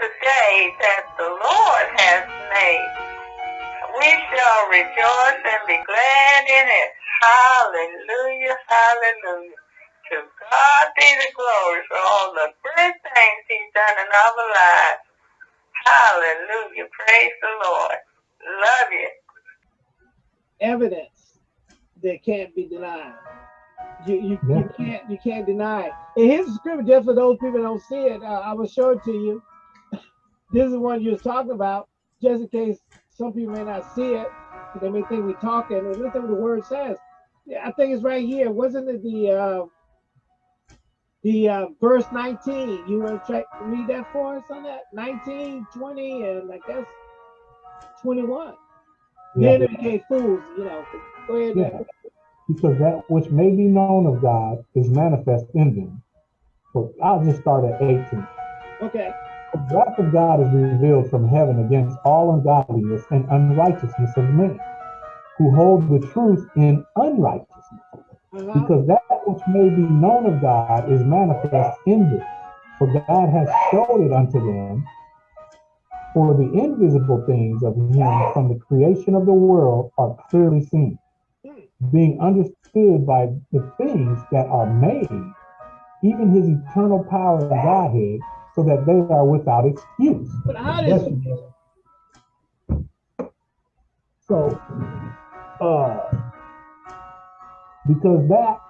the day that the Lord has made. We shall rejoice and be glad in it. Hallelujah, hallelujah. To God be the glory for all the good things he's done in our lives. Hallelujah. Praise the Lord. Love you. Evidence that can't be denied. You, you, yeah. you can't you can't deny it. And here's the scripture just for those people don't see it. Uh, I will show it to you. This is one you was talking about, just in case some people may not see it. They may think we're talking. And listen what the word says. Yeah, I think it's right here. Wasn't it the uh, the uh, verse 19? You want to check read that for us on that? 19, 20, and I guess 21. Yeah. Then it became fools, you know. Go ahead. Yeah. Because that which may be known of God is manifest in them. So I'll just start at 18. Okay. The wrath of God is revealed from heaven against all ungodliness and unrighteousness of men, who hold the truth in unrighteousness. Uh -huh. Because that which may be known of God is manifest in them. For God has showed it unto them for the invisible things of him from the creation of the world are clearly seen, being understood by the things that are made, even his eternal power and Godhead, so that they are without excuse. But how does so uh because that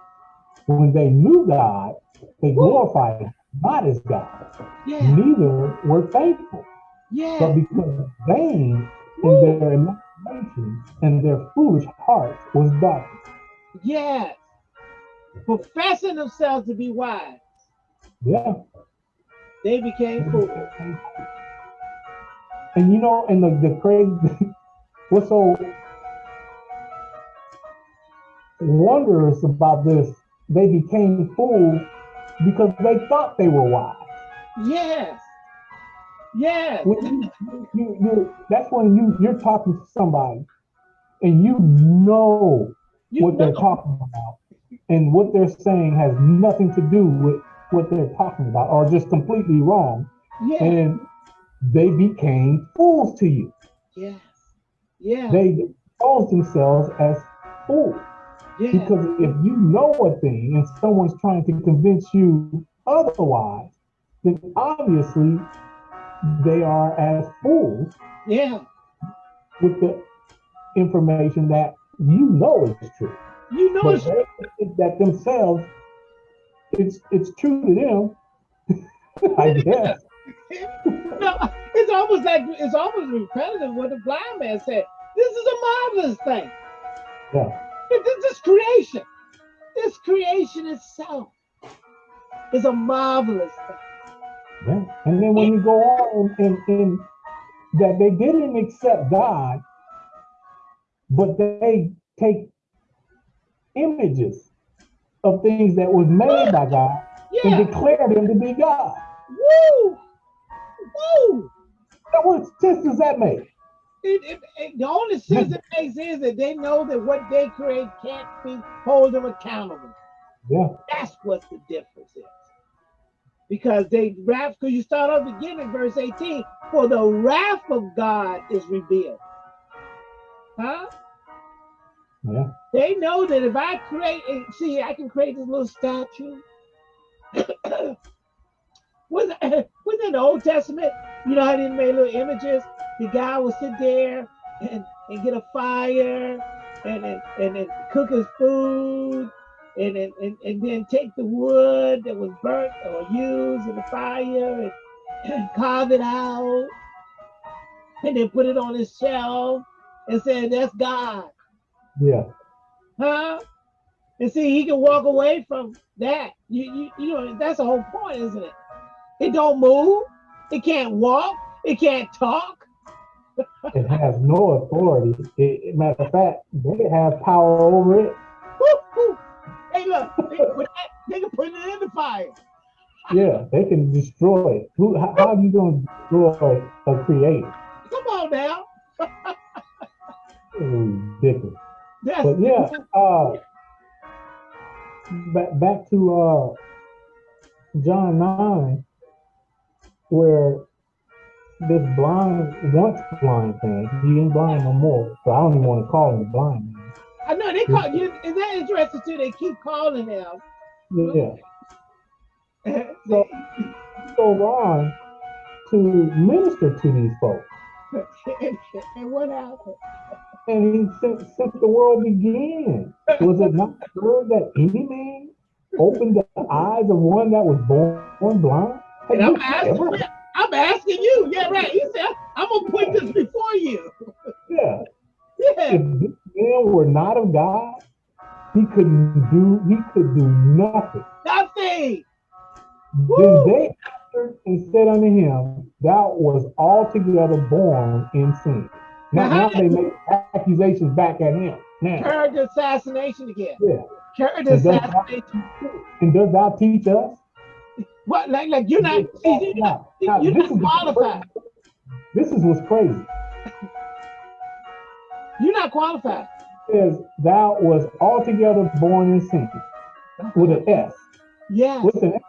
when they knew God, they glorified not as God. Yeah. Neither were faithful. Yeah. But because vain in their imagination and their foolish hearts was darkness. Yes. Professing themselves to be wise. Yeah. They became fools. And you know, and the, the crazy what's so wondrous about this, they became fools because they thought they were wise. Yes. Yeah. When you, you, you, that's when you you're talking to somebody and you know you what know. they're talking about and what they're saying has nothing to do with what they're talking about or just completely wrong. Yeah. And they became fools to you. Yes. Yeah. They exposed themselves as fools. Yeah. Because if you know a thing and someone's trying to convince you otherwise, then obviously they are as fools. Yeah. With the information that you know is true. You know it's that themselves it's it's true to them. I guess. no, it's almost like it's almost repetitive what the blind man said. This is a marvelous thing. Yeah. This is creation. This creation itself is a marvelous thing. Yeah. And then when you go on and, and that they didn't accept God, but they take images of things that was made by God yeah. and declare them to be God. Woo! Woo! Now what sense does that make? It, it, it, the only sense it makes is that they know that what they create can't be hold them accountable. Yeah. That's what the difference is because they wrath, because you start off beginning, verse 18, for the wrath of God is revealed. Huh? Yeah. They know that if I create, see, I can create this little statue. was that, was that the Old Testament? You know how they made little images? The guy would sit there and, and get a fire and, and, and, and cook his food and, and, and, and then take the wood that was burnt or used in the fire and carve it out and then put it on his shelf and say, that's God. Yeah. Huh? And see, he can walk away from that. You, you, you know, that's the whole point, isn't it? It don't move. It can't walk. It can't talk. it has no authority. It, matter of fact, they have power over it. Hey, look, they can, put that, they can put it in the fire. Yeah, they can destroy it. Who? How, how are you going to destroy a creator? Come on now. ridiculous. But yeah, uh, back back to uh, John nine, where this blind, once blind man, he ain't blind no more. So I don't even want to call him blind man. I know they call you. Is that interesting too? They keep calling him. Yeah. so go on to minister to these folks. and what happened? And he since, since the world began, was it not heard that any man opened the eyes of one that was born blind? And I'm asking, I'm asking you. Yeah, right. He said, I'm gonna put this before you. Yeah. Yeah. If this man were not of God, he couldn't do, he could do nothing. Nothing. Then they answered and said unto him, Thou was altogether born in sin. Now, now they make accusations back at him. Now. Character assassination again. Yeah. Character assassination. And does thou teach us? What like like you're not you're not, now, you're not qualified. This is what's crazy. You're not qualified. It says thou was altogether born in sin with an S. Yeah. With an S.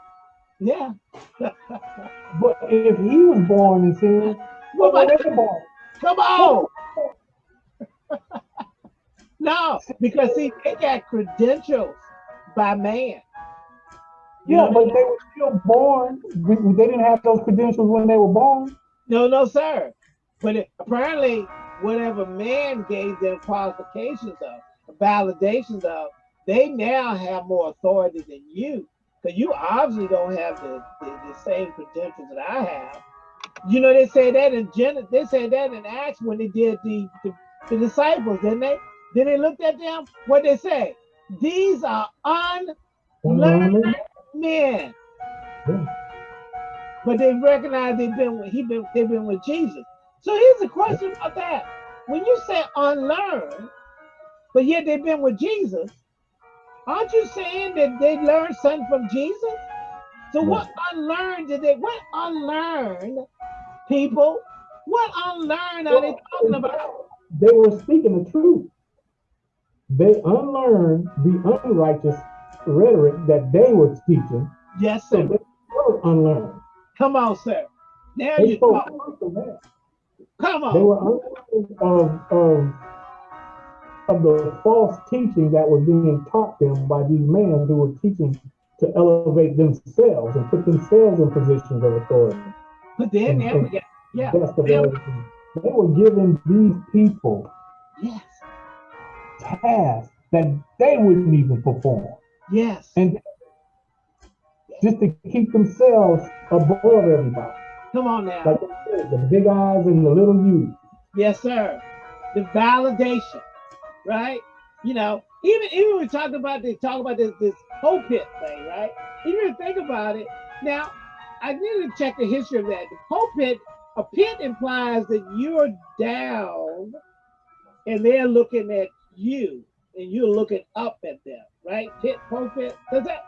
Yeah. but if he was born in sin, what about they born? Come on. no, because see, they got credentials by man. Yeah, but they were still born. They didn't have those credentials when they were born. No, no, sir. But it, apparently, whatever man gave them qualifications of, validations of, they now have more authority than you. Because you obviously don't have the, the, the, same credentials that I have. You know, they say that in Gen they said that in Acts when they did the, the, the disciples, didn't they? Then they looked at them, what they say? These are unlearned men. Yeah. But they recognize they've been with he been they've been with Jesus. So here's a question about that. When you say unlearned, but yet they've been with Jesus, aren't you saying that they learned something from Jesus? So what unlearned did they what unlearned people? What unlearned are they talking about? They were speaking the truth. They unlearned the unrighteous rhetoric that they were teaching. Yes, sir. So they were unlearned. Come on, sir. Now they you talk. Come on. They were unlearned of, of, of the false teaching that was being taught them by these men who were teaching to elevate themselves and put themselves in positions of authority. But then, yeah, yeah. They, they were giving these people yes. tasks that they wouldn't even perform. Yes. And just to keep themselves above everybody. Come on now. Like said, the big eyes and the little you. Yes, sir. The validation, right? You know, even even we talk about they talk about this this pulpit thing, right? Even think about it. Now, I need to check the history of that. The pulpit, a pit implies that you're down and they're looking at you and you're looking up at them right? Pit, pulpit. Does that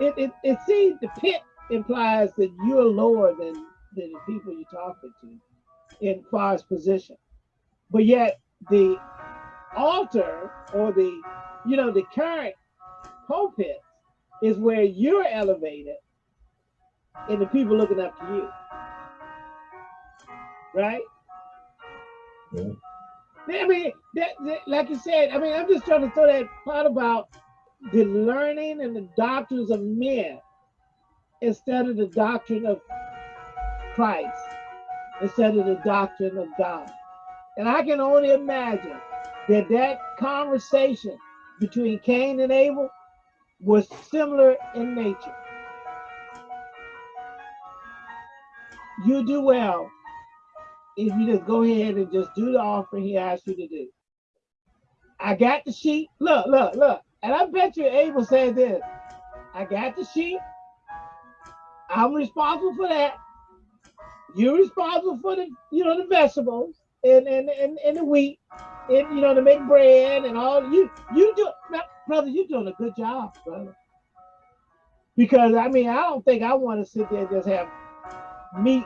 it it, it seems the pit implies that you're lower than, than the people you're talking to in far as position. But yet the altar or the you know the current pulpit is where you're elevated and the people looking up to you. Right? Yeah. I mean, that, that, like you said, I mean, I'm just trying to throw that part about the learning and the doctrines of men instead of the doctrine of Christ, instead of the doctrine of God. And I can only imagine that that conversation between Cain and Abel was similar in nature. You do well if you just go ahead and just do the offering he asked you to do. I got the sheep. Look, look, look. And I bet you Abel said this. I got the sheep. I'm responsible for that. You're responsible for the, you know, the vegetables and and and, and the wheat, and you know, to make bread and all. You you do, brother. You're doing a good job, brother. Because I mean, I don't think I want to sit there and just have meat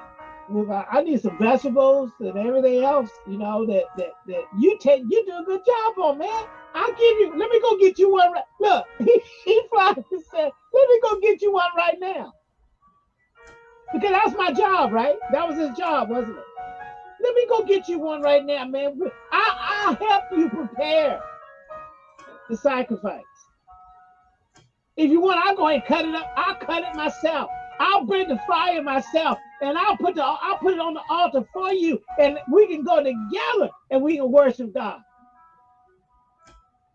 with. Uh, I need some vegetables and everything else. You know that that that you take. You do a good job on, man. I'll give you, let me go get you one. Right, look, he, he flies and said, let me go get you one right now. Because that's my job, right? That was his job, wasn't it? Let me go get you one right now, man. I, I'll help you prepare the sacrifice. If you want, I'll go ahead and cut it up. I'll cut it myself. I'll bring the fire myself, and I'll put the I'll put it on the altar for you, and we can go together and we can worship God.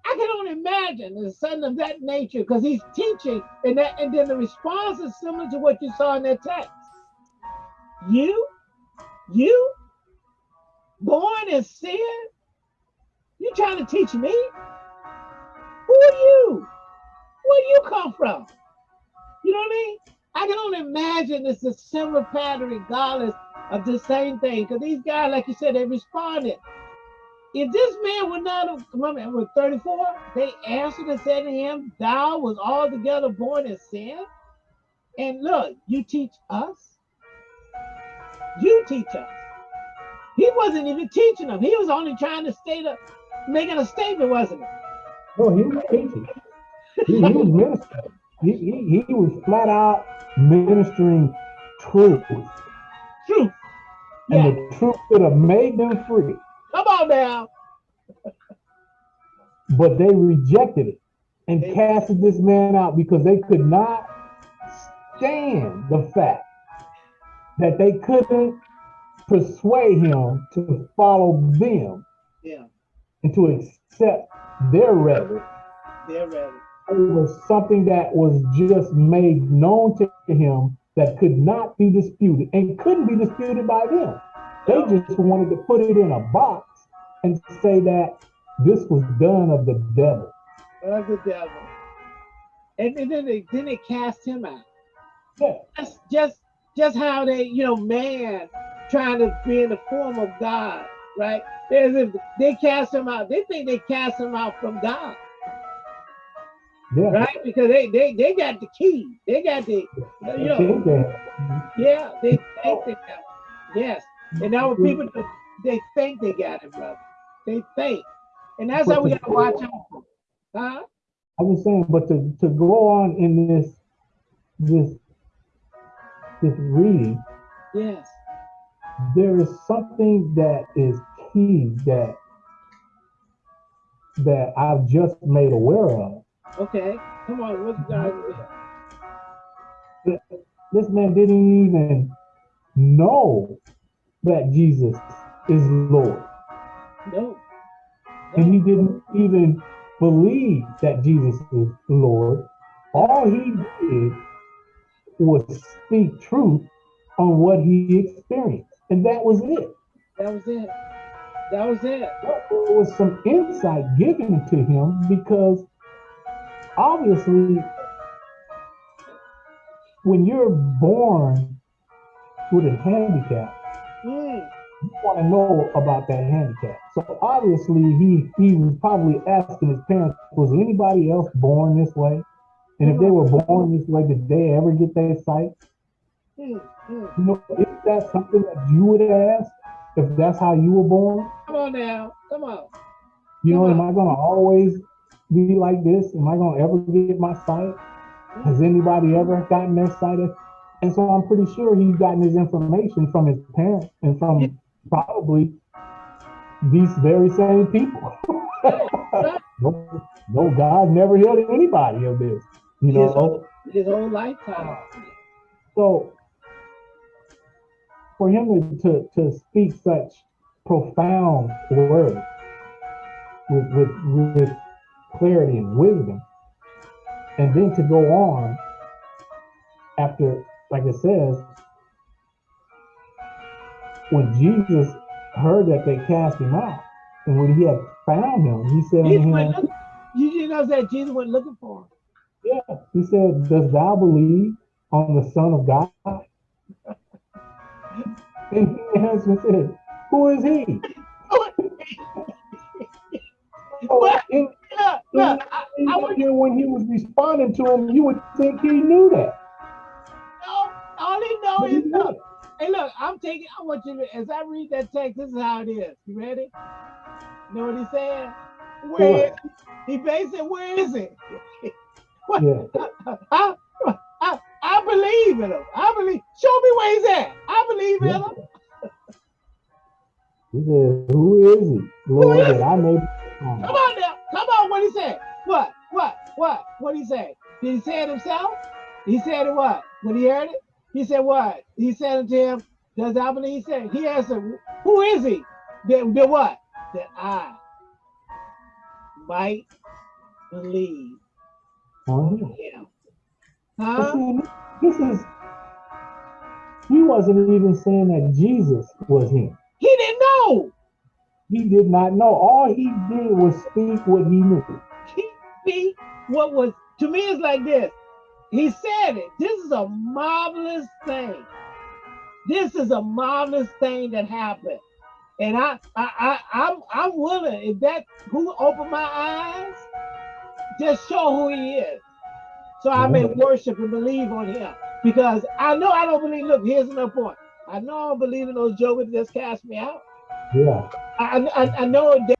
I can only imagine son of that nature because he's teaching, and that and then the response is similar to what you saw in that text. You, you, born in sin, you trying to teach me? Who are you? Where do you come from? You know what I mean? I can only imagine it's a similar pattern regardless of the same thing. Because these guys, like you said, they responded. If this man would not have, remember, was 34, they answered and said to him, Thou was altogether born in sin. And look, you teach us. You teach us. He wasn't even teaching them. He was only trying to state a, making a statement, wasn't it? No, oh, he was teaching. He, he was ministering. He, he, he was flat out ministering truth. Truth. And yeah. the truth could have made them free. Come on now. but they rejected it and they casted this man out because they could not stand the fact that they couldn't persuade him to follow them yeah. and to accept their rhetoric. Their rhetoric over something that was just made known to him that could not be disputed and couldn't be disputed by them. They just wanted to put it in a box and say that this was done of the devil. Of the devil. And, and then they then they cast him out. Yeah. Just just just how they, you know, man trying to be in the form of God, right? If they cast him out. They think they cast him out from God. Yeah. Right? Because they they they got the key. They got the you know yeah, they think they got Yes. And now people they think they got it, brother. They think. And that's how we gotta watch out. Huh? I was saying, but to, to go on in this this this reading, yes, there is something that is key that that I've just made aware of Okay, come on, what's God This man didn't even know that Jesus is Lord. No. no. And he didn't even believe that Jesus is Lord. All he did was speak truth on what he experienced. And that was it. That was it. That was it. There was some insight given to him because obviously, when you're born with a handicap, mm. you want to know about that handicap. So obviously, he he was probably asking his parents, was anybody else born this way? And if they were born this way, did they ever get their sight? Mm. You know, is that something that you would ask if that's how you were born? Come on now, come on. You know, am I gonna always be like this? Am I gonna ever get my sight? Has anybody ever gotten their sight? And so I'm pretty sure he's gotten his information from his parents and from probably these very same people. no, no, God never healed anybody of this, you know. His, his whole lifetime. So for him to, to, to speak such profound words with, with, with clarity and wisdom. And then to go on after, like it says, when Jesus heard that they cast him out, and when he had found him, he said to him, You didn't know that Jesus went looking for him. Yeah, he said, Does thou believe on the Son of God? and he answered said, Who is he? so oh, in, look, look, I, I would, when he was responding to him, you would think he knew that. No, all he know is look. Hey, look, I'm taking. I want you to, as I read that text, this is how it is. You ready? You know what he's saying? Where is he? He basically, where is it? what? Yeah. I, I, I, I believe in him. I believe. Show me where he's at. I believe in him. He said, Who is he? Lord, that I may. Come on now. Come on. What he say? What? What? What? What he say? Did he say it himself? He said it what? When he heard it? He said what? He said it to him. Does I believe? He said, he answered, Who is he? That, that what? That I might believe oh, him. him. Huh? see, this is, he wasn't even saying that Jesus was him. He didn't know. He did not know. All he did was speak what he knew. He see what was to me it's like this. He said it. This is a marvelous thing. This is a marvelous thing that happened. And I I, I I'm I'm willing if that who opened my eyes, just show who he is. So I may worship and believe on him. Because I know I don't believe, look, here's another point. I know I don't believe in those jokers that just cast me out. Yeah. I, I, I know that